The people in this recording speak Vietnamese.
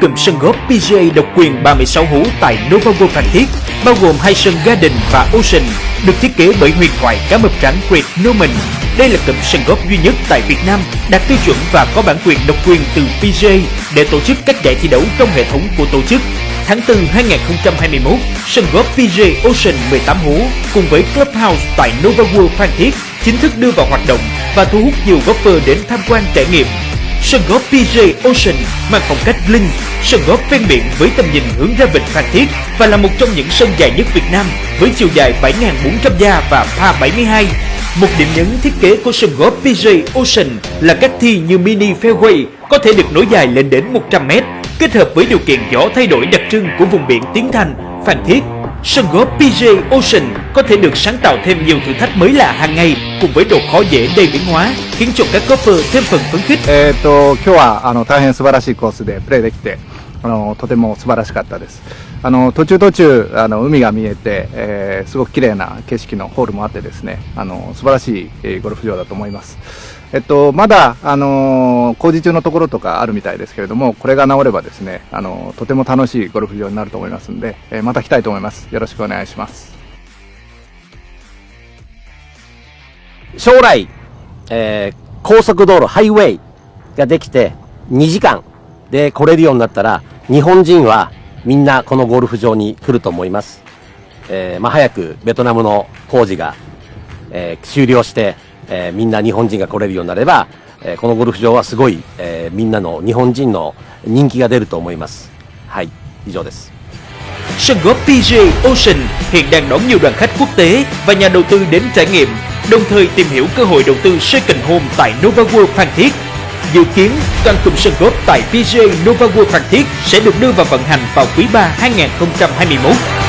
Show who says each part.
Speaker 1: cụm sân golf PGA độc quyền 36 hố tại Nova World Phan Thiết, bao gồm hai sân Garden và Ocean, được thiết kế bởi huyền thoại cá mập trắng Great Norman. Đây là cụm sân golf duy nhất tại Việt Nam đạt tiêu chuẩn và có bản quyền độc quyền từ PGA để tổ chức các giải thi đấu trong hệ thống của tổ chức. Tháng 4 2021, sân golf PGA Ocean 18 hố cùng với Clubhouse tại Nova World Phan Thiết chính thức đưa vào hoạt động và thu hút nhiều golfer đến tham quan trải nghiệm. Sân golf PJ Ocean mang phong cách linh, sân golf ven biển với tầm nhìn hướng ra vịnh Phan Thiết và là một trong những sân dài nhất Việt Nam với chiều dài 7.400 gia và pa 72. Một điểm nhấn thiết kế của sân golf PJ Ocean là các thi như mini fairway có thể được nối dài lên đến 100 m, kết hợp với điều kiện gió thay đổi đặc trưng của vùng biển Tiến Thành, Phan Thiết Sân góp PJ Ocean có thể được sáng tạo thêm nhiều thử thách mới lạ hàng ngày cùng với độ khó dễ đầy biến hóa, khiến cho các golfer thêm phần phấn khích.
Speaker 2: あのとても素晴らしかったですあの途中途中あの海が見えて、えーすごく綺麗な景色のホールもあってですねあの素晴らしい、ゴルフ場だと思いますえっと、まだ、あの工事中のところとかあるみたいですけれども、これが治ればですね、あのとても楽しいゴルフ場になると思いますんで、えーまた来たいと思います。よろしくお願いします。
Speaker 3: 将来、えー高速道路、ハイウェイができて、2時間で来れるようになったら、日本人はみんなこのゴルフ場に来ると思います。えーまあ、早くベトナムの工事が、えー終了して、えーみんな日本人が来れるようになれば、えーこのゴルフ場はすごい、えーみんなの日本人の人気が出ると思います。はい、以上です。
Speaker 1: Sân golf PGA Ocean hiện đang đón nhiều đoàn khách quốc tế và nhà đầu tư đến trải nghiệm, đồng thời tìm hiểu cơ hội đầu tư second home tại Nova World Phan Thiết. Dự kiến, toàn cụm sân golf tại PGA Nova World Phan Thiết sẽ được đưa vào vận hành vào quý 3 2021.